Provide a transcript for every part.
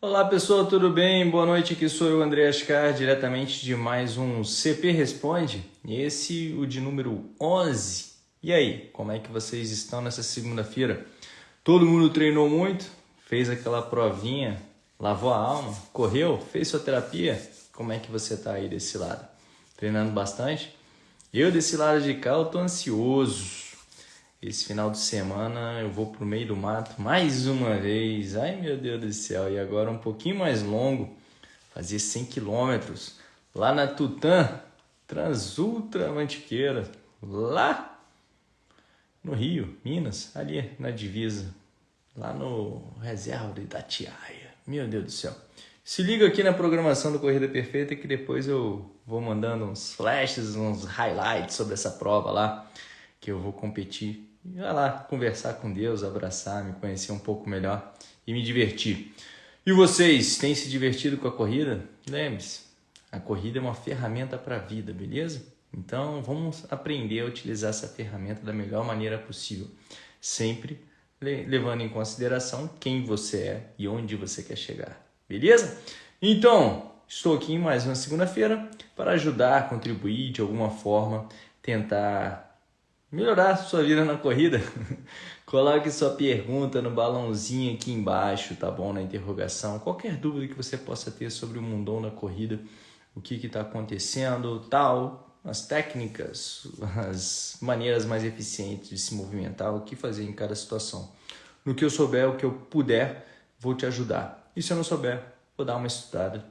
Olá pessoal, tudo bem? Boa noite, aqui sou eu, André Ascar, diretamente de mais um CP Responde. Esse, o de número 11. E aí, como é que vocês estão nessa segunda-feira? Todo mundo treinou muito? Fez aquela provinha? Lavou a alma? Correu? Fez sua terapia? Como é que você está aí desse lado? Treinando bastante? Eu desse lado de cá, eu tô ansioso esse final de semana eu vou pro meio do mato mais uma vez. Ai meu Deus do céu! E agora um pouquinho mais longo, fazer 100 quilômetros lá na Tutã, Transultra Mantiqueira, lá no Rio, Minas, ali na divisa, lá no reserva de Itatiaia. Meu Deus do céu! Se liga aqui na programação do Corrida Perfeita que depois eu vou mandando uns flashes, uns highlights sobre essa prova lá que eu vou competir e lá conversar com Deus, abraçar, me conhecer um pouco melhor e me divertir. E vocês têm se divertido com a corrida? Lembre-se, a corrida é uma ferramenta para a vida, beleza? Então vamos aprender a utilizar essa ferramenta da melhor maneira possível, sempre levando em consideração quem você é e onde você quer chegar, beleza? Então, estou aqui mais uma segunda-feira para ajudar, contribuir de alguma forma, tentar melhorar sua vida na corrida, coloque sua pergunta no balãozinho aqui embaixo, tá bom? Na interrogação. Qualquer dúvida que você possa ter sobre o mundão na corrida, o que está acontecendo, tal, as técnicas, as maneiras mais eficientes de se movimentar, o que fazer em cada situação. No que eu souber, o que eu puder, vou te ajudar. E se eu não souber, vou dar uma estudada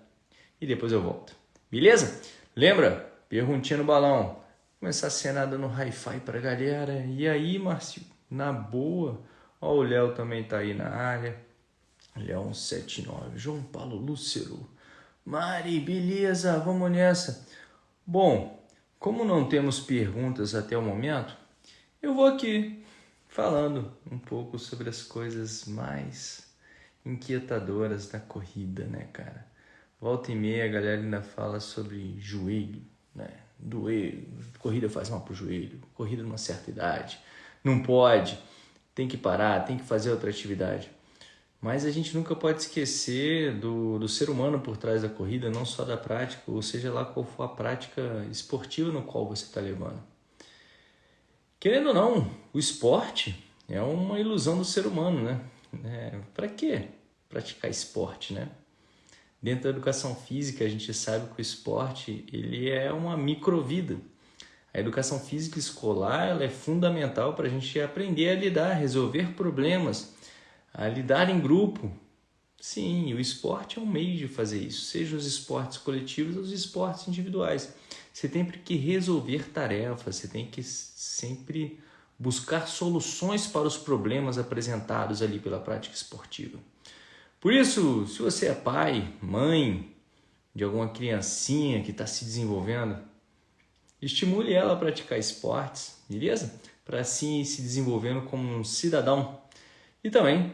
e depois eu volto. Beleza? Lembra? Perguntinha no balão. Começar a cenar dando hi-fi pra galera. E aí, Márcio? Na boa? Ó, o Léo também tá aí na área. Léo 179. João Paulo Lúcero. Mari, beleza? Vamos nessa. Bom, como não temos perguntas até o momento, eu vou aqui falando um pouco sobre as coisas mais inquietadoras da corrida, né, cara? Volta e meia a galera ainda fala sobre joelho, né? Doer, corrida faz mal para o joelho, corrida numa certa idade, não pode, tem que parar, tem que fazer outra atividade. Mas a gente nunca pode esquecer do, do ser humano por trás da corrida, não só da prática, ou seja lá qual for a prática esportiva no qual você está levando. Querendo ou não, o esporte é uma ilusão do ser humano, né? É, para que praticar esporte, né? Dentro da educação física, a gente sabe que o esporte ele é uma microvida. A educação física escolar ela é fundamental para a gente aprender a lidar, resolver problemas, a lidar em grupo. Sim, o esporte é um meio de fazer isso, seja os esportes coletivos ou os esportes individuais. Você tem que resolver tarefas, você tem que sempre buscar soluções para os problemas apresentados ali pela prática esportiva. Por isso, se você é pai, mãe de alguma criancinha que está se desenvolvendo, estimule ela a praticar esportes, beleza? Para assim se desenvolvendo como um cidadão. E também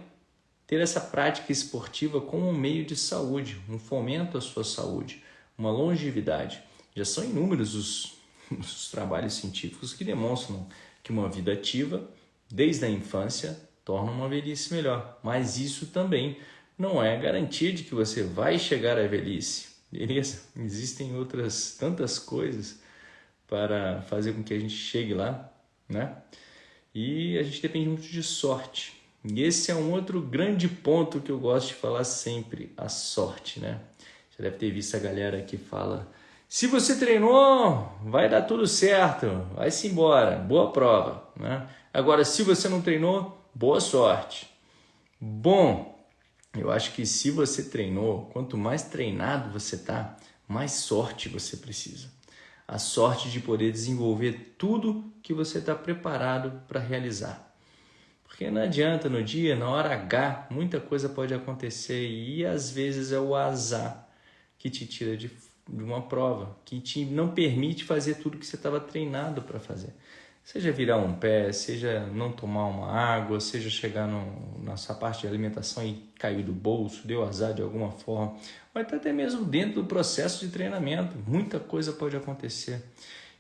ter essa prática esportiva como um meio de saúde, um fomento à sua saúde, uma longevidade. Já são inúmeros os, os trabalhos científicos que demonstram que uma vida ativa, desde a infância, torna uma velhice melhor. Mas isso também não é garantia de que você vai chegar à velhice, beleza? Existem outras tantas coisas para fazer com que a gente chegue lá, né? E a gente depende muito de sorte. E esse é um outro grande ponto que eu gosto de falar sempre, a sorte, né? Você deve ter visto a galera que fala: se você treinou, vai dar tudo certo, vai-se embora, boa prova, né? Agora, se você não treinou, boa sorte. Bom, eu acho que se você treinou, quanto mais treinado você tá, mais sorte você precisa. A sorte de poder desenvolver tudo que você está preparado para realizar. Porque não adianta no dia, na hora H, muita coisa pode acontecer e às vezes é o azar que te tira de, de uma prova, que te não permite fazer tudo que você estava treinado para fazer. Seja virar um pé, seja não tomar uma água, seja chegar no, na sua parte de alimentação e cair do bolso, deu azar de alguma forma, ou até mesmo dentro do processo de treinamento, muita coisa pode acontecer.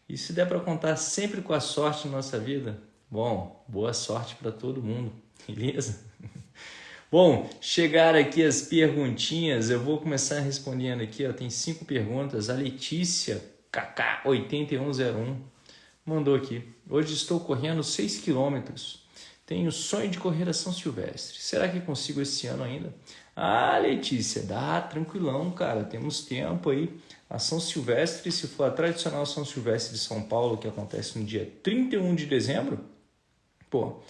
E se der para contar sempre com a sorte na nossa vida, bom, boa sorte para todo mundo, beleza? Bom, chegaram aqui as perguntinhas, eu vou começar respondendo aqui, ó, tem cinco perguntas. A Letícia KK8101 mandou aqui. Hoje estou correndo 6 quilômetros. Tenho sonho de correr a São Silvestre. Será que consigo esse ano ainda? Ah, Letícia, dá tranquilão, cara. Temos tempo aí. A São Silvestre, se for a tradicional São Silvestre de São Paulo, que acontece no dia 31 de dezembro, pô,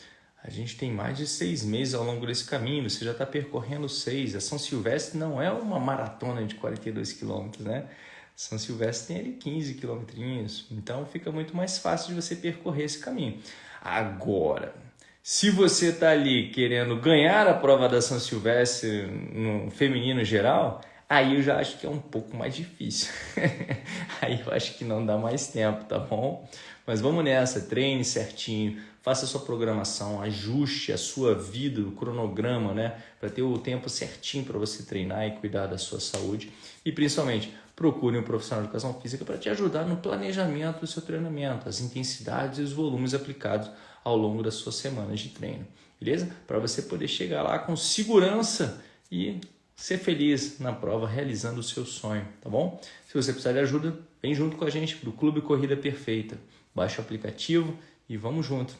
a gente tem mais de seis meses ao longo desse caminho. Você já está percorrendo seis. A São Silvestre não é uma maratona de 42 quilômetros, né? São Silvestre tem ali 15 quilômetros, então fica muito mais fácil de você percorrer esse caminho. Agora, se você está ali querendo ganhar a prova da São Silvestre no feminino geral, aí eu já acho que é um pouco mais difícil. aí eu acho que não dá mais tempo, tá bom? Mas vamos nessa, treine certinho, faça a sua programação, ajuste a sua vida, o cronograma, né? Para ter o tempo certinho para você treinar e cuidar da sua saúde. E principalmente, procure um profissional de educação física para te ajudar no planejamento do seu treinamento, as intensidades e os volumes aplicados ao longo das suas semanas de treino, beleza? Para você poder chegar lá com segurança e ser feliz na prova realizando o seu sonho, tá bom? Se você precisar de ajuda, vem junto com a gente do Clube Corrida Perfeita. Baixe o aplicativo e vamos junto.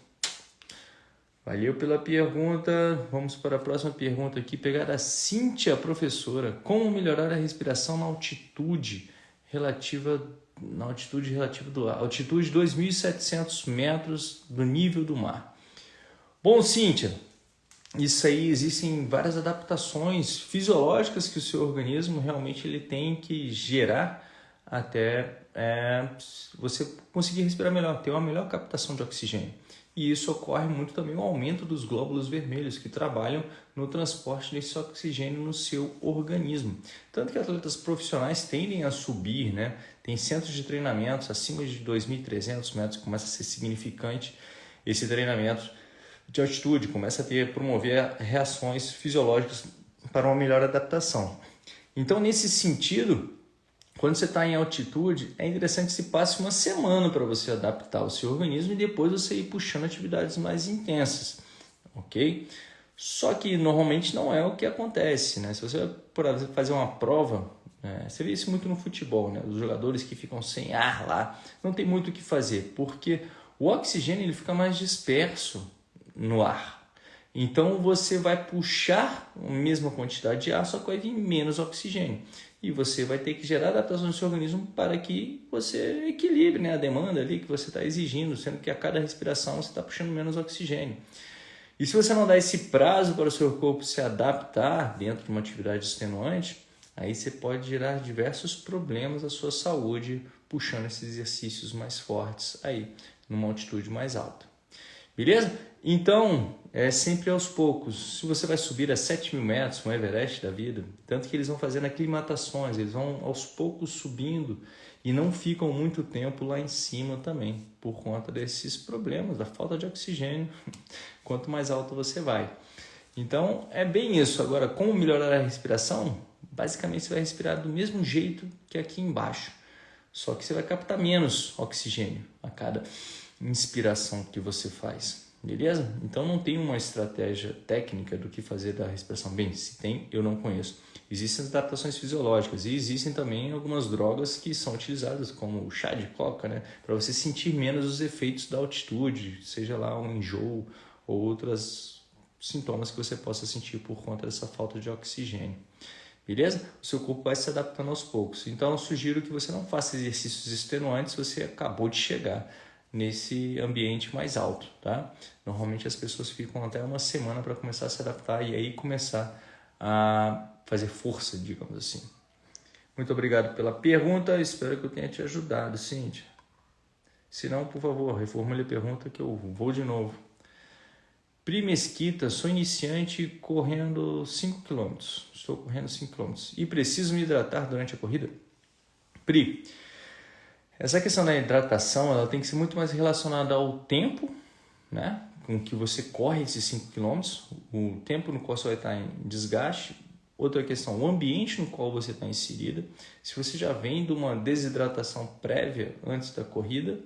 Valeu pela pergunta. Vamos para a próxima pergunta aqui. Pegar a Cíntia, professora. Como melhorar a respiração na altitude relativa na altitude relativa do ar? Altitude 2.700 metros do nível do mar. Bom, Cíntia, isso aí existem várias adaptações fisiológicas que o seu organismo realmente ele tem que gerar até é, você conseguir respirar melhor, ter uma melhor captação de oxigênio. E isso ocorre muito também o aumento dos glóbulos vermelhos que trabalham no transporte desse oxigênio no seu organismo. Tanto que atletas profissionais tendem a subir, né? Tem centros de treinamentos acima de 2.300 metros, começa a ser significante esse treinamento de altitude, começa a ter promover reações fisiológicas para uma melhor adaptação. Então, nesse sentido, quando você está em altitude, é interessante que se passe uma semana para você adaptar o seu organismo e depois você ir puxando atividades mais intensas, ok? Só que normalmente não é o que acontece, né? Se você por fazer uma prova, né? você vê isso muito no futebol, né? Os jogadores que ficam sem ar lá, não tem muito o que fazer, porque o oxigênio ele fica mais disperso no ar. Então você vai puxar a mesma quantidade de ar, só que vai vir menos oxigênio e você vai ter que gerar adaptação no seu organismo para que você equilibre né, a demanda ali que você está exigindo, sendo que a cada respiração você está puxando menos oxigênio. E se você não dá esse prazo para o seu corpo se adaptar dentro de uma atividade extenuante, aí você pode gerar diversos problemas à sua saúde puxando esses exercícios mais fortes aí, numa altitude mais alta. Beleza? Então, é sempre aos poucos. Se você vai subir a 7 mil metros, um Everest da vida, tanto que eles vão fazendo aclimatações, eles vão aos poucos subindo e não ficam muito tempo lá em cima também, por conta desses problemas, da falta de oxigênio, quanto mais alto você vai. Então, é bem isso. Agora, como melhorar a respiração? Basicamente, você vai respirar do mesmo jeito que aqui embaixo, só que você vai captar menos oxigênio a cada inspiração que você faz. Beleza? Então não tem uma estratégia técnica do que fazer da respiração. Bem, se tem, eu não conheço. Existem adaptações fisiológicas e existem também algumas drogas que são utilizadas, como o chá de coca, né? Para você sentir menos os efeitos da altitude, seja lá um enjoo ou outros sintomas que você possa sentir por conta dessa falta de oxigênio. Beleza? O seu corpo vai se adaptando aos poucos. Então eu sugiro que você não faça exercícios extenuantes se você acabou de chegar nesse ambiente mais alto, tá? Normalmente as pessoas ficam até uma semana para começar a se adaptar e aí começar a fazer força, digamos assim. Muito obrigado pela pergunta, espero que eu tenha te ajudado, Cíntia. Se não, por favor, reformule a pergunta que eu vou de novo. Pri Mesquita, sou iniciante correndo 5 km. Estou correndo 5 km e preciso me hidratar durante a corrida? Pri, essa questão da hidratação ela tem que ser muito mais relacionada ao tempo, né? com que você corre esses 5 km, o tempo no qual você vai estar em desgaste. Outra questão, o ambiente no qual você está inserida. Se você já vem de uma desidratação prévia antes da corrida,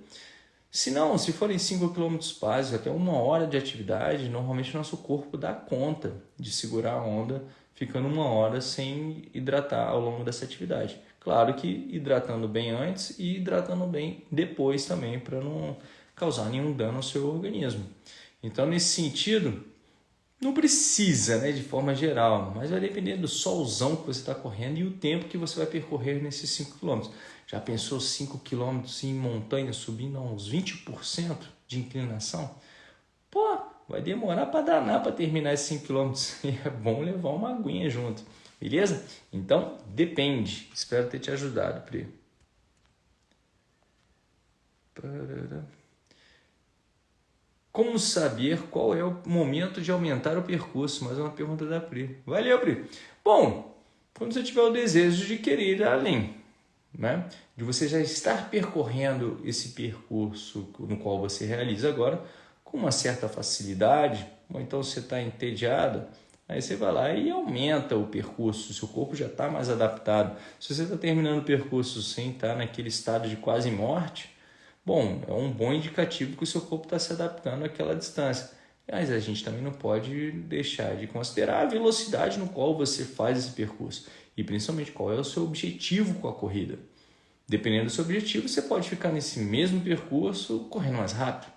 Se não, se forem 5 km básicos, até uma hora de atividade, normalmente nosso corpo dá conta de segurar a onda, ficando uma hora sem hidratar ao longo dessa atividade. Claro que hidratando bem antes e hidratando bem depois também, para não causar nenhum dano ao seu organismo. Então, nesse sentido, não precisa, né, de forma geral, mas vai depender do solzão que você está correndo e o tempo que você vai percorrer nesses 5 km. Já pensou 5 km em montanha subindo a uns 20% de inclinação? Pô, vai demorar para danar para terminar esses 5 km. E é bom levar uma aguinha junto, beleza? Então, depende. Espero ter te ajudado, Pri. Como saber qual é o momento de aumentar o percurso? Mais uma pergunta da Pri. Valeu, Pri. Bom, quando você tiver o desejo de querer ir além, né? de você já estar percorrendo esse percurso no qual você realiza agora com uma certa facilidade, ou então você está entediado, aí você vai lá e aumenta o percurso, seu corpo já está mais adaptado. Se você está terminando o percurso sem estar tá naquele estado de quase morte, Bom, é um bom indicativo que o seu corpo está se adaptando àquela distância. Mas a gente também não pode deixar de considerar a velocidade no qual você faz esse percurso e principalmente qual é o seu objetivo com a corrida. Dependendo do seu objetivo, você pode ficar nesse mesmo percurso correndo mais rápido,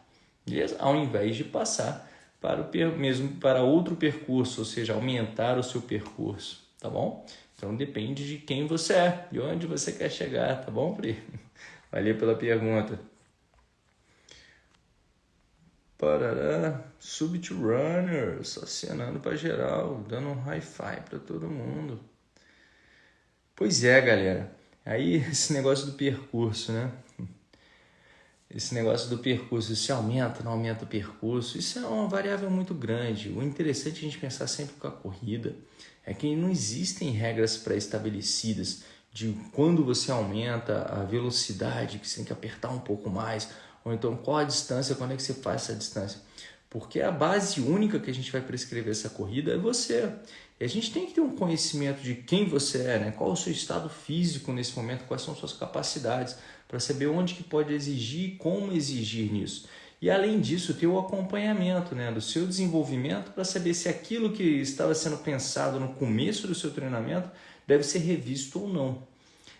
beleza? Ao invés de passar para o mesmo para outro percurso, ou seja, aumentar o seu percurso, tá bom? Então depende de quem você é, de onde você quer chegar, tá bom, Pri? Valeu pela pergunta. Parará, Subit Runners, acenando para geral, dando um hi-fi para todo mundo. Pois é, galera. Aí esse negócio do percurso, né? Esse negócio do percurso, se aumenta, não aumenta o percurso, isso é uma variável muito grande. O interessante é a gente pensar sempre com a corrida é que não existem regras pré-estabelecidas de quando você aumenta a velocidade, que você tem que apertar um pouco mais, ou então qual a distância, quando é que você faz essa distância. Porque a base única que a gente vai prescrever essa corrida é você. E a gente tem que ter um conhecimento de quem você é, né? qual o seu estado físico nesse momento, quais são suas capacidades, para saber onde que pode exigir e como exigir nisso. E além disso, ter o acompanhamento né, do seu desenvolvimento para saber se aquilo que estava sendo pensado no começo do seu treinamento deve ser revisto ou não.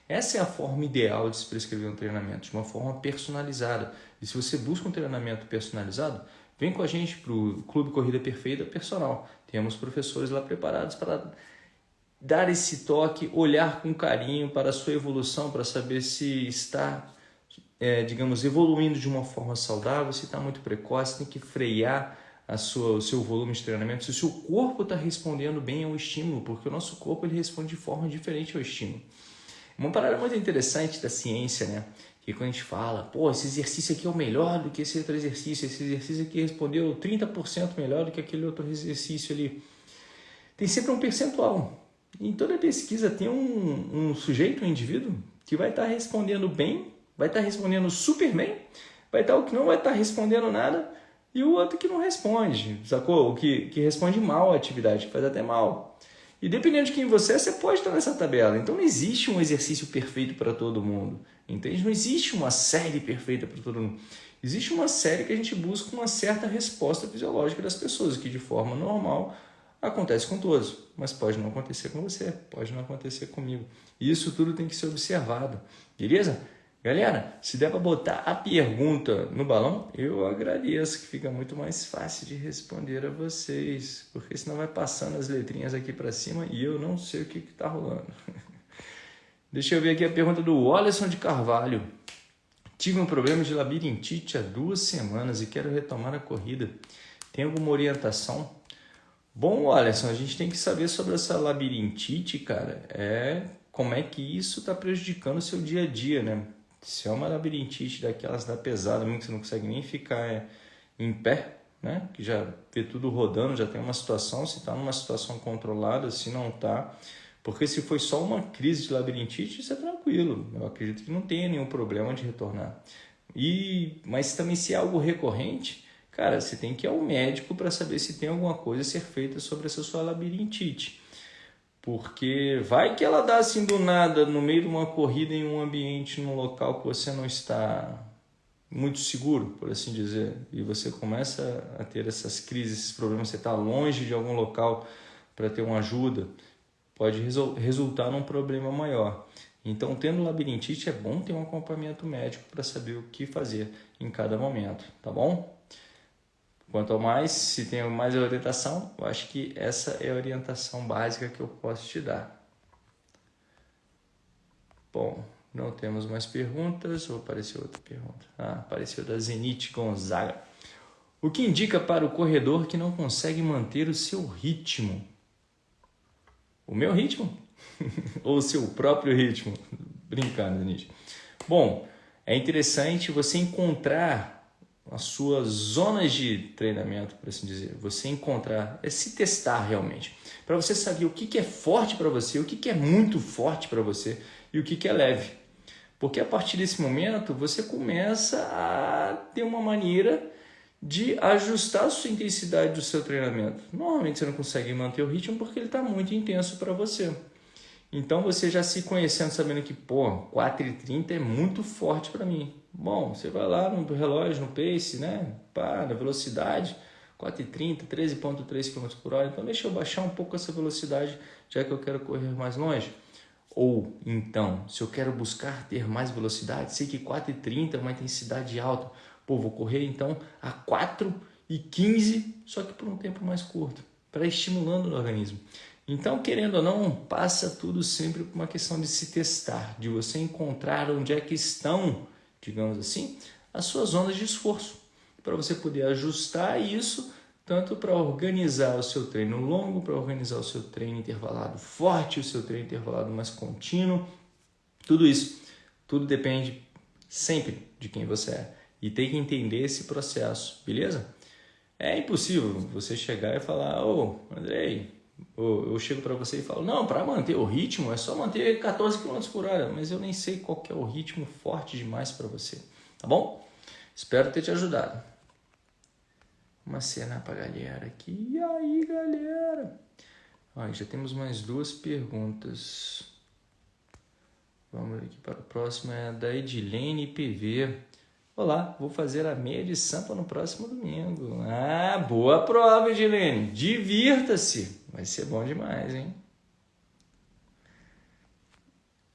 Essa é a forma ideal de se prescrever um treinamento, de uma forma personalizada. E se você busca um treinamento personalizado, vem com a gente para o Clube Corrida Perfeita Personal. Temos professores lá preparados para dar esse toque, olhar com carinho para a sua evolução, para saber se está, é, digamos, evoluindo de uma forma saudável, se está muito precoce, tem que frear a sua, o seu volume de treinamento, se o seu corpo está respondendo bem ao estímulo, porque o nosso corpo ele responde de forma diferente ao estímulo. Uma parada muito interessante da ciência, né? Que quando a gente fala, pô, esse exercício aqui é o melhor do que esse outro exercício, esse exercício aqui respondeu 30% melhor do que aquele outro exercício ali. Tem sempre um percentual. Em toda pesquisa tem um, um sujeito, um indivíduo, que vai estar tá respondendo bem, vai estar tá respondendo super bem, vai estar tá o que não vai estar tá respondendo nada, e o outro que não responde, sacou? O que, que responde mal a atividade, que faz até mal. E dependendo de quem você é, você pode estar nessa tabela. Então não existe um exercício perfeito para todo mundo. Entende? Não existe uma série perfeita para todo mundo. Existe uma série que a gente busca uma certa resposta fisiológica das pessoas, que de forma normal acontece com todos, mas pode não acontecer com você, pode não acontecer comigo. Isso tudo tem que ser observado, beleza? Galera, se der para botar a pergunta no balão, eu agradeço, que fica muito mais fácil de responder a vocês, porque senão vai passando as letrinhas aqui para cima e eu não sei o que está rolando. Deixa eu ver aqui a pergunta do Wallison de Carvalho. Tive um problema de labirintite há duas semanas e quero retomar a corrida. Tem alguma orientação? Bom, Wallison, a gente tem que saber sobre essa labirintite, cara. É como é que isso está prejudicando o seu dia a dia, né? Se é uma labirintite daquelas da pesada, mesmo que você não consegue nem ficar é, em pé, né? Que já vê tudo rodando, já tem uma situação, se está numa situação controlada, se não está. Porque se foi só uma crise de labirintite, isso é tranquilo. Eu acredito que não tenha nenhum problema de retornar. E, mas também se é algo recorrente, cara, você tem que ir ao médico para saber se tem alguma coisa a ser feita sobre essa sua labirintite. Porque vai que ela dá assim do nada, no meio de uma corrida, em um ambiente, num local que você não está muito seguro, por assim dizer, e você começa a ter essas crises, esses problemas, você está longe de algum local para ter uma ajuda, pode resultar num problema maior. Então, tendo labirintite, é bom ter um acompanhamento médico para saber o que fazer em cada momento, tá bom? Quanto ao mais, se tem mais orientação, eu acho que essa é a orientação básica que eu posso te dar. Bom, não temos mais perguntas. Ou apareceu outra pergunta? Ah, apareceu da Zenit Gonzaga. O que indica para o corredor que não consegue manter o seu ritmo? O meu ritmo? Ou o seu próprio ritmo? Brincando, Zenit. Bom, é interessante você encontrar as suas zonas de treinamento, por assim dizer. Você encontrar, é se testar realmente. Para você saber o que, é forte para você, o que, que é muito forte para você e o que, que é leve. Porque a partir desse momento você começa a ter uma maneira de ajustar a sua intensidade do seu treinamento. Normalmente você não consegue manter o ritmo porque ele está muito intenso para você. Então você já se conhecendo, sabendo que, pô, 4,30 é muito forte para mim. Bom, você vai lá no relógio, no pace, né? Pá, na velocidade, 4,30, 13,3 km por hora. Então deixa eu baixar um pouco essa velocidade, já que eu quero correr mais longe. Ou então, se eu quero buscar ter mais velocidade, sei que 4,30 é uma intensidade alta. Pô, vou correr então a 4,15, só que por um tempo mais curto, para estimulando o organismo. Então, querendo ou não, passa tudo sempre por uma questão de se testar, de você encontrar onde é que estão, digamos assim, as suas zonas de esforço, para você poder ajustar isso tanto para organizar o seu treino longo, para organizar o seu treino intervalado forte, o seu treino intervalado mais contínuo, tudo isso, tudo depende sempre de quem você é. E tem que entender esse processo, beleza? É impossível você chegar e falar, ô oh, Andrei, eu chego para você e falo, não, para manter o ritmo é só manter 14 km por hora, mas eu nem sei qual é o ritmo forte demais para você, tá bom? Espero ter te ajudado. Uma cena para galera aqui. E aí, galera? Ó, já temos mais duas perguntas. Vamos aqui para o próximo, é da Edilene PV. Olá, vou fazer a meia de sampa no próximo domingo. Ah, boa prova, Edilene. Divirta-se. Vai ser bom demais, hein?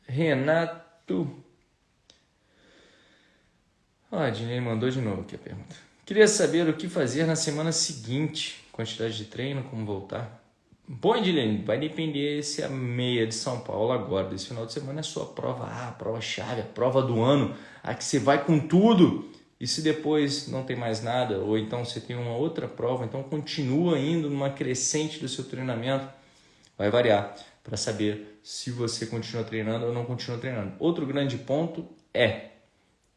Renato. Ó, a mandou de novo aqui a pergunta. Queria saber o que fazer na semana seguinte. Quantidade de treino, como voltar. Bom, Edilene, vai depender se a meia de São Paulo agora, desse final de semana, é sua prova A, a prova chave, a prova do ano, a que você vai com tudo. E se depois não tem mais nada, ou então você tem uma outra prova, então continua indo numa crescente do seu treinamento, vai variar para saber se você continua treinando ou não continua treinando. Outro grande ponto é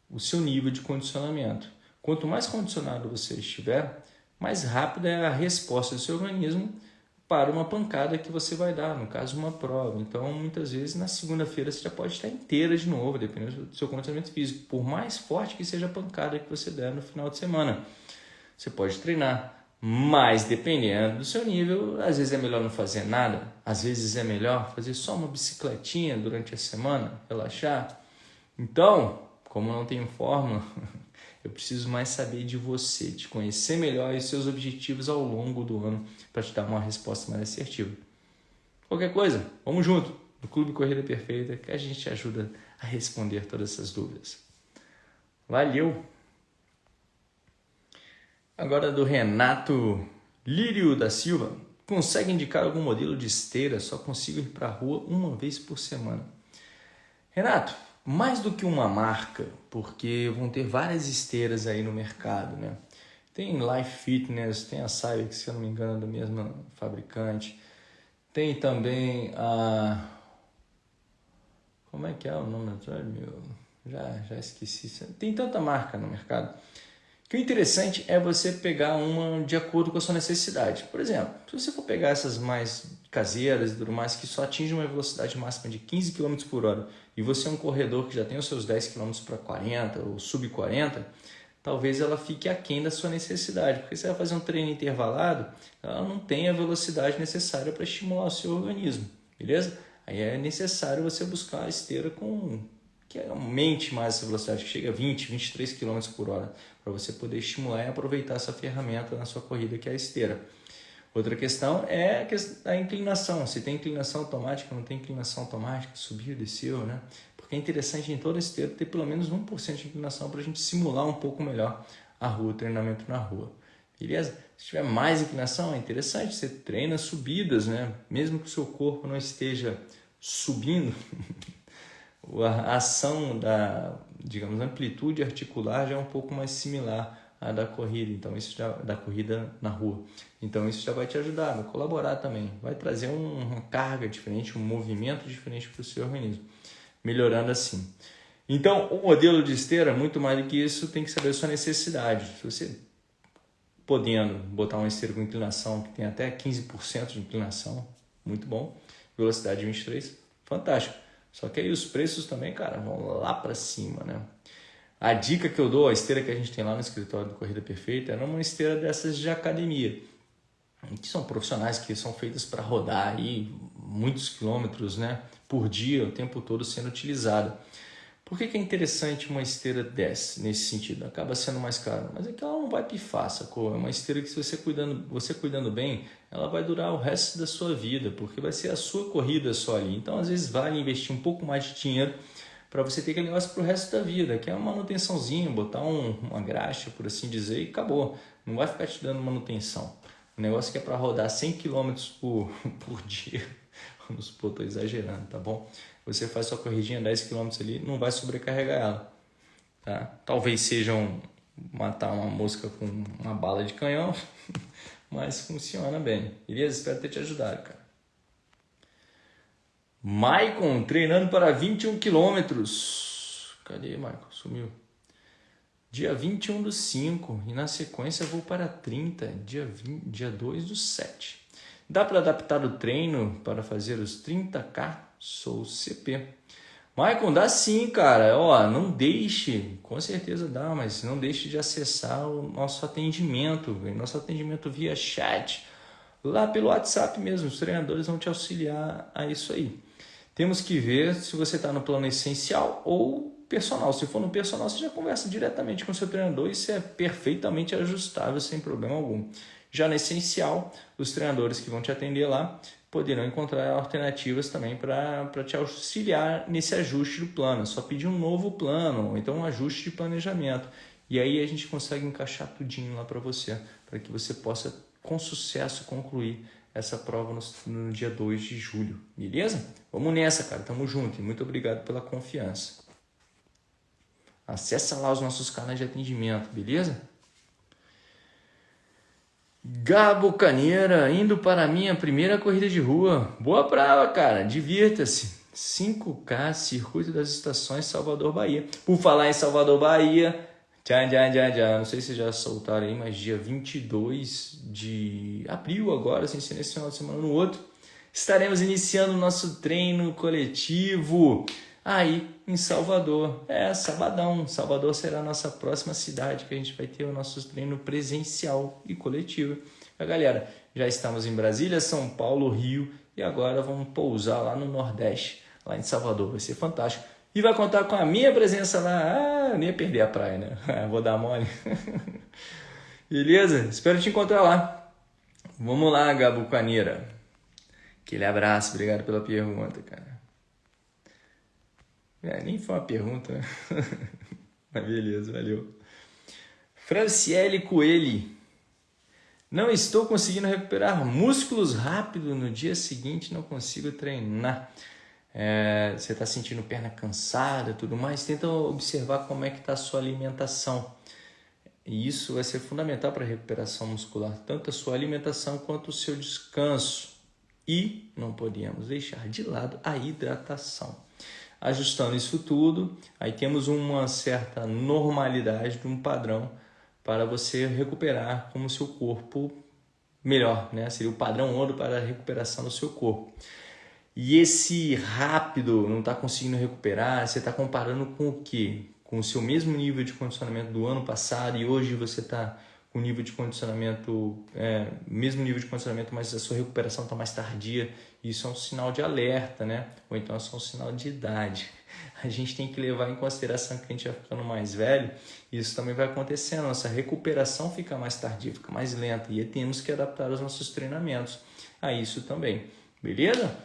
o seu nível de condicionamento. Quanto mais condicionado você estiver, mais rápida é a resposta do seu organismo para uma pancada que você vai dar, no caso uma prova. Então, muitas vezes na segunda-feira você já pode estar inteira de novo, dependendo do seu condicionamento físico, por mais forte que seja a pancada que você der no final de semana. Você pode treinar, mas dependendo do seu nível, às vezes é melhor não fazer nada, às vezes é melhor fazer só uma bicicletinha durante a semana, relaxar. Então, como não tenho fórmula, Eu preciso mais saber de você, te conhecer melhor e seus objetivos ao longo do ano para te dar uma resposta mais assertiva. Qualquer coisa, vamos junto no Clube Corrida Perfeita que a gente te ajuda a responder todas essas dúvidas. Valeu! Agora do Renato Lírio da Silva. Consegue indicar algum modelo de esteira? Só consigo ir para a rua uma vez por semana. Renato, mais do que uma marca, porque vão ter várias esteiras aí no mercado, né? Tem Life Fitness, tem a Cybex, se eu não me engano, é do mesmo fabricante. Tem também a... Como é que é o nome meu? Já, já esqueci. Tem tanta marca no mercado. Que o interessante é você pegar uma de acordo com a sua necessidade. Por exemplo, se você for pegar essas mais caseiras e tudo mais, que só atingem uma velocidade máxima de 15 km por hora e você é um corredor que já tem os seus 10 km para 40 ou sub 40, talvez ela fique aquém da sua necessidade, porque você vai fazer um treino intervalado, ela não tem a velocidade necessária para estimular o seu organismo, beleza? Aí é necessário você buscar a esteira com que aumente mais essa velocidade, que chegue a 20, 23 km por hora, para você poder estimular e aproveitar essa ferramenta na sua corrida, que é a esteira. Outra questão é a inclinação. Se tem inclinação automática, não tem inclinação automática, subiu, desceu, né? Porque é interessante em toda esteira ter pelo menos 1% de inclinação para a gente simular um pouco melhor a rua, o treinamento na rua. Beleza? Se tiver mais inclinação, é interessante, você treina subidas, né? Mesmo que o seu corpo não esteja subindo, a ação da, digamos, amplitude articular já é um pouco mais similar à da corrida, então isso já, da corrida na rua. Então isso já vai te ajudar, vai colaborar também, vai trazer um, uma carga diferente, um movimento diferente para o seu organismo, melhorando assim. Então, o modelo de esteira, muito mais do que isso, tem que saber a sua necessidade. Se você podendo botar uma esteira com inclinação que tem até 15% de inclinação, muito bom. Velocidade 23, fantástico. Só que aí os preços também, cara, vão lá para cima, né? A dica que eu dou, a esteira que a gente tem lá no escritório do Corrida Perfeita, é uma esteira dessas de academia, que são profissionais que são feitas para rodar aí muitos quilômetros, né, por dia, o tempo todo sendo utilizada. Por que, que é interessante uma esteira dessa, nesse sentido? Acaba sendo mais caro, mas é que ela não vai pifar, sacou? É uma esteira que se você cuidando, você cuidando bem, ela vai durar o resto da sua vida, porque vai ser a sua corrida só ali. Então, às vezes, vale investir um pouco mais de dinheiro para você ter aquele negócio para o resto da vida, que é uma manutençãozinha, botar um, uma graxa, por assim dizer, e acabou. Não vai ficar te dando manutenção. O negócio que é para rodar 100 km por, por dia, vamos supor, estou exagerando, tá bom? você faz sua corridinha 10 km ali, não vai sobrecarregar ela. Tá? Talvez sejam matar uma mosca com uma bala de canhão, mas funciona bem. Beleza? Espero ter te ajudado, cara. Maicon treinando para 21 quilômetros. Cadê, Maicon? Sumiu. Dia 21 do 5 e na sequência vou para 30, dia, 20, dia 2 do 7. Dá para adaptar o treino para fazer os 30K sou CP. Maicon, dá sim, cara. Ó, não deixe, com certeza dá, mas não deixe de acessar o nosso atendimento, nosso atendimento via chat, lá pelo WhatsApp mesmo. Os treinadores vão te auxiliar a isso aí. Temos que ver se você está no plano essencial ou personal. Se for no personal, você já conversa diretamente com o seu treinador. Isso é perfeitamente ajustável, sem problema algum. Já no essencial, os treinadores que vão te atender lá poderão encontrar alternativas também para te auxiliar nesse ajuste do plano. Só pedir um novo plano, ou então um ajuste de planejamento. E aí a gente consegue encaixar tudinho lá para você, para que você possa com sucesso concluir essa prova no, no dia 2 de julho. Beleza? Vamos nessa, cara. Tamo junto e muito obrigado pela confiança. Acesse lá os nossos canais de atendimento, beleza? Gabo Caneira, indo para a minha primeira corrida de rua. Boa prova, cara, divirta-se. 5K, Circuito das Estações, Salvador, Bahia. Por falar em Salvador, Bahia, tchan, tchan, tchan, tchan. não sei se já soltaram aí, mas dia 22 de abril agora, sem ser nesse final de semana no outro, estaremos iniciando o nosso treino coletivo aí em Salvador. É, sabadão. Salvador será a nossa próxima cidade que a gente vai ter o nosso treino presencial e coletivo. A galera, já estamos em Brasília, São Paulo, Rio e agora vamos pousar lá no Nordeste, lá em Salvador. Vai ser fantástico. E vai contar com a minha presença lá. Ah, nem ia perder a praia, né? Vou dar mole. Beleza? Espero te encontrar lá. Vamos lá, Gabo Caneira. Aquele abraço, obrigado pela pergunta, cara. É, nem foi uma pergunta, né? Mas beleza, valeu. Franciele Coelho. Não estou conseguindo recuperar músculos rápido no dia seguinte, não consigo treinar. É, você está sentindo perna cansada tudo mais, tenta observar como é que está a sua alimentação. E isso vai ser fundamental para a recuperação muscular, tanto a sua alimentação quanto o seu descanso. E não podemos deixar de lado a hidratação. Ajustando isso tudo, aí temos uma certa normalidade de um padrão para você recuperar como seu corpo melhor, né? Seria o padrão ouro para a recuperação do seu corpo. E esse rápido não está conseguindo recuperar, você está comparando com o quê? Com o seu mesmo nível de condicionamento do ano passado e hoje você está o nível de condicionamento, é, mesmo nível de condicionamento, mas a sua recuperação está mais tardia. Isso é um sinal de alerta, né? Ou então é só um sinal de idade. A gente tem que levar em consideração que a gente vai ficando mais velho, isso também vai acontecendo. Nossa recuperação fica mais tardia, fica mais lenta e temos que adaptar os nossos treinamentos a isso também. Beleza?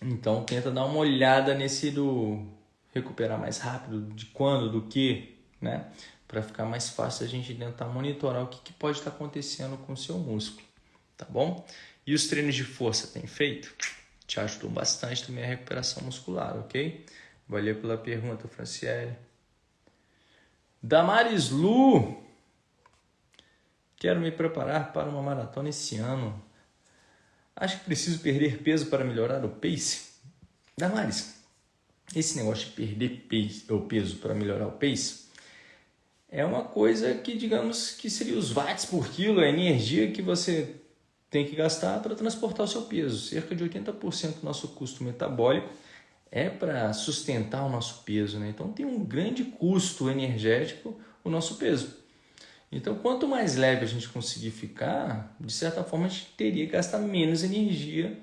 Então tenta dar uma olhada nesse do recuperar mais rápido, de quando, do que, né? Para ficar mais fácil a gente tentar monitorar o que, que pode estar acontecendo com o seu músculo, tá bom? E os treinos de força tem feito? Te ajudou bastante também a recuperação muscular, ok? Valeu pela pergunta, Franciele. Damaris Lu. Quero me preparar para uma maratona esse ano. Acho que preciso perder peso para melhorar o pace. Damaris, esse negócio de perder peso, o peso para melhorar o pace é uma coisa que, digamos, que seria os watts por quilo, a energia que você tem que gastar para transportar o seu peso. Cerca de 80% do nosso custo metabólico é para sustentar o nosso peso, né? Então tem um grande custo energético o nosso peso. Então, quanto mais leve a gente conseguir ficar, de certa forma a gente teria que gastar menos energia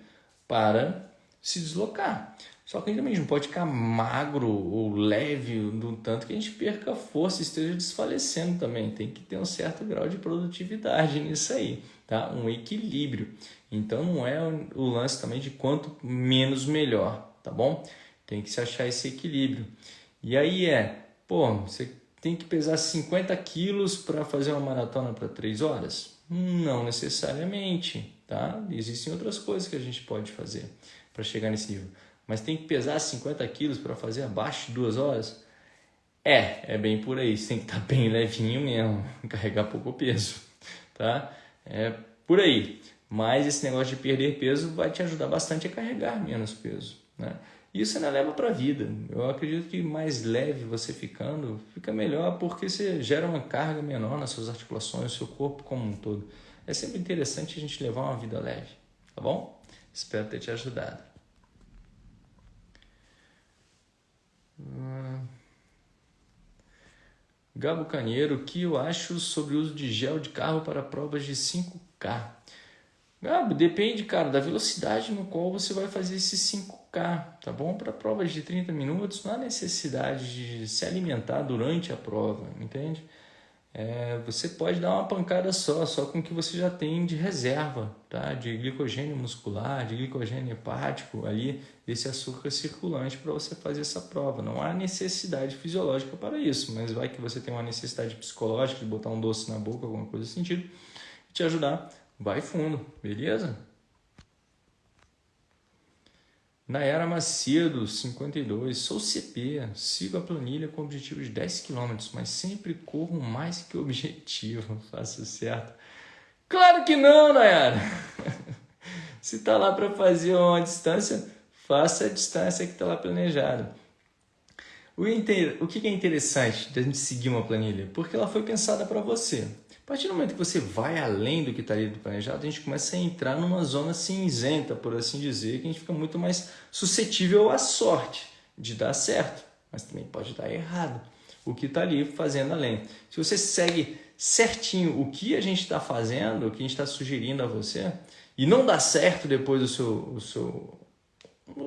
para se deslocar. Só que a gente também não pode ficar magro ou leve do tanto que a gente perca força e esteja desfalecendo também. Tem que ter um certo grau de produtividade nisso aí, tá? Um equilíbrio. Então não é o lance também de quanto menos melhor, tá bom? Tem que se achar esse equilíbrio. E aí é, pô, você tem que pesar 50 quilos para fazer uma maratona para 3 horas? Não necessariamente, tá? Existem outras coisas que a gente pode fazer para chegar nesse nível. Mas tem que pesar 50 quilos para fazer abaixo de 2 horas? É, é bem por aí. Você tem que estar tá bem levinho mesmo, carregar pouco peso, tá? É por aí. Mas esse negócio de perder peso vai te ajudar bastante a carregar menos peso, né? Isso ainda leva para a vida. Eu acredito que mais leve você ficando, fica melhor porque você gera uma carga menor nas suas articulações, no seu corpo como um todo. É sempre interessante a gente levar uma vida leve, tá bom? Espero ter te ajudado. Gabo Caneiro, o que eu acho sobre o uso de gel de carro para provas de 5K? Gabo, depende, cara, da velocidade no qual você vai fazer esse 5K, tá bom? Para provas de 30 minutos, não há necessidade de se alimentar durante a prova, entende? É, você pode dar uma pancada só, só com o que você já tem de reserva, tá? De glicogênio muscular, de glicogênio hepático ali, desse açúcar circulante para você fazer essa prova. Não há necessidade fisiológica para isso, mas vai que você tem uma necessidade psicológica de botar um doce na boca, alguma coisa nesse sentido, te ajudar vai fundo, beleza? Nayara Macedo, 52. Sou CP, sigo a planilha com objetivo de 10 km, mas sempre corro mais que o objetivo. Faço certo. Claro que não, Nayara! Se tá lá para fazer uma distância, faça a distância que tá lá planejada. O, inter... o que é interessante da gente seguir uma planilha? Porque ela foi pensada para você. Partir do momento que você vai além do que está ali do planejado, a gente começa a entrar numa zona cinzenta, por assim dizer, que a gente fica muito mais suscetível à sorte de dar certo, mas também pode dar errado o que está ali fazendo além. Se você segue certinho o que a gente está fazendo, o que a gente está sugerindo a você, e não dá certo depois do seu, o seu,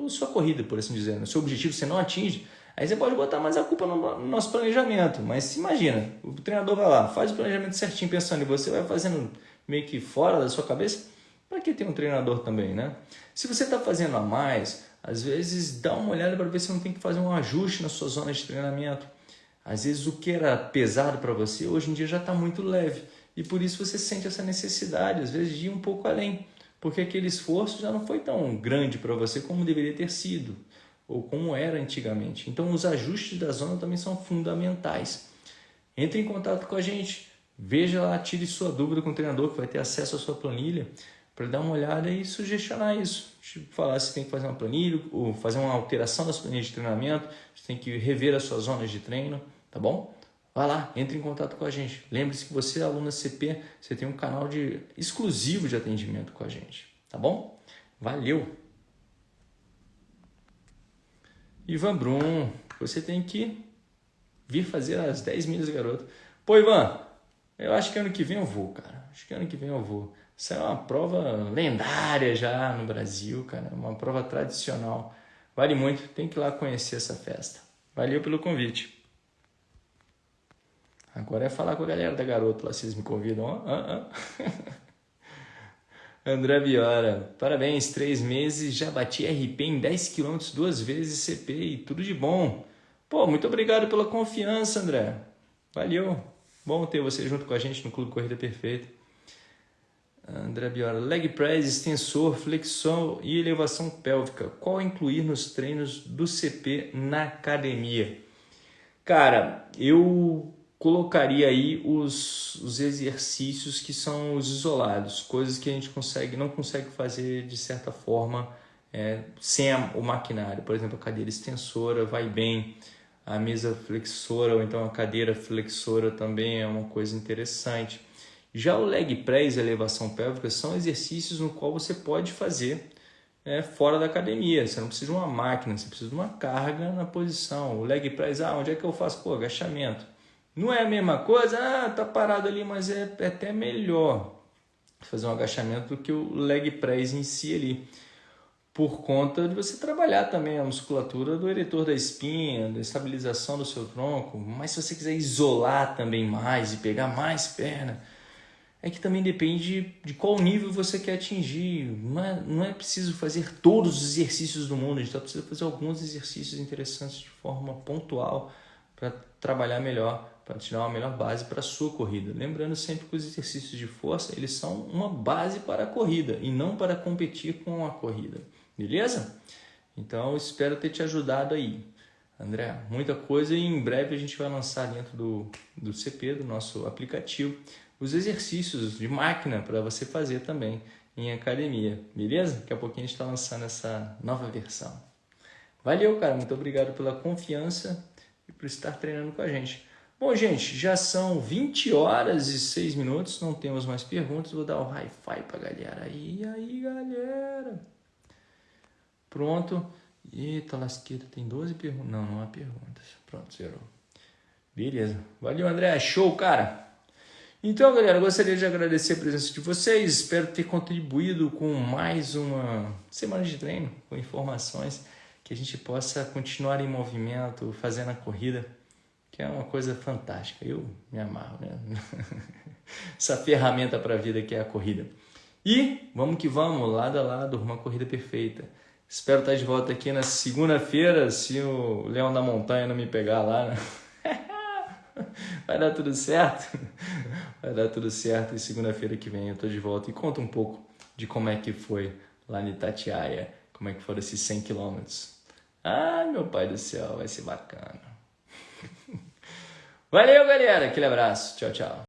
a sua corrida, por assim dizer, o seu objetivo você não atinge, Aí você pode botar mais a culpa no nosso planejamento. Mas imagina, o treinador vai lá, faz o planejamento certinho pensando em você, vai fazendo meio que fora da sua cabeça. Para que ter um treinador também, né? Se você está fazendo a mais, às vezes dá uma olhada para ver se não tem que fazer um ajuste na sua zona de treinamento. Às vezes o que era pesado para você, hoje em dia já está muito leve. E por isso você sente essa necessidade, às vezes, de ir um pouco além. Porque aquele esforço já não foi tão grande para você como deveria ter sido ou como era antigamente. Então, os ajustes da zona também são fundamentais. Entre em contato com a gente, veja lá, tire sua dúvida com o treinador que vai ter acesso à sua planilha para dar uma olhada e sugestionar isso. Tipo, falar se tem que fazer uma planilha ou fazer uma alteração das planilhas de treinamento, se tem que rever as suas zonas de treino, tá bom? Vai lá, entre em contato com a gente. Lembre-se que você é aluno CP, você tem um canal de exclusivo de atendimento com a gente, tá bom? Valeu! Ivan Brum, você tem que vir fazer as 10 milhas, garoto. Pô, Ivan, Eu acho que ano que vem eu vou, cara. Acho que ano que vem eu vou. Isso é uma prova lendária já no Brasil, cara. Uma prova tradicional. Vale muito, tem que ir lá conhecer essa festa. Valeu pelo convite. Agora é falar com a galera da garota lá, vocês me convidam. Ah, ah. André Viora, parabéns, três meses, já bati RP em 10 km duas vezes CP e tudo de bom. Pô, muito obrigado pela confiança, André. Valeu. Bom ter você junto com a gente no Clube Corrida Perfeita. André Biora, leg press, extensor, flexão e elevação pélvica. Qual incluir nos treinos do CP na academia? Cara, eu colocaria aí os, os exercícios que são os isolados, coisas que a gente consegue, não consegue fazer de certa forma é, sem a, o maquinário. Por exemplo, a cadeira extensora vai bem, a mesa flexora ou então a cadeira flexora também é uma coisa interessante. Já o leg press e elevação pélvica são exercícios no qual você pode fazer é, fora da academia. Você não precisa de uma máquina, você precisa de uma carga na posição. O leg press, ah, onde é que eu faço? Pô, agachamento. Não é a mesma coisa, ah, tá parado ali, mas é, é até melhor fazer um agachamento do que o leg press em si ali. Por conta de você trabalhar também a musculatura do eretor da espinha, da estabilização do seu tronco. Mas se você quiser isolar também mais e pegar mais perna, é que também depende de qual nível você quer atingir. Não é, não é preciso fazer todos os exercícios do mundo, a gente só precisa fazer alguns exercícios interessantes de forma pontual para trabalhar melhor, para tirar uma melhor base para a sua corrida. Lembrando sempre que os exercícios de força eles são uma base para a corrida e não para competir com a corrida. Beleza? Então espero ter te ajudado aí. André, muita coisa e em breve a gente vai lançar dentro do, do CP, do nosso aplicativo, os exercícios de máquina para você fazer também em academia, beleza? Daqui a pouquinho a gente está lançando essa nova versão. Valeu, cara, muito obrigado pela confiança por estar treinando com a gente. Bom, gente, já são 20 horas e 6 minutos, não temos mais perguntas, vou dar o hi-fi para a galera. aí, aí, galera? Pronto. Eita, lasqueira, tem 12 perguntas. Não, não há perguntas. Pronto, zerou. Beleza. Valeu, André. Show, cara. Então, galera, gostaria de agradecer a presença de vocês. Espero ter contribuído com mais uma semana de treino, com informações que a gente possa continuar em movimento, fazendo a corrida, que é uma coisa fantástica. Eu me amarro, né? Essa ferramenta para a vida que é a corrida. E vamos que vamos, lado a lado, uma corrida perfeita. Espero estar de volta aqui na segunda-feira, se o Leão da Montanha não me pegar lá, né? Vai dar tudo certo? Vai dar tudo certo e segunda-feira que vem eu tô de volta e conta um pouco de como é que foi lá em Itatiaia, como é que foram esses 100 quilômetros. Ah, meu pai do céu, vai ser bacana. Valeu, galera. Aquele abraço. Tchau, tchau.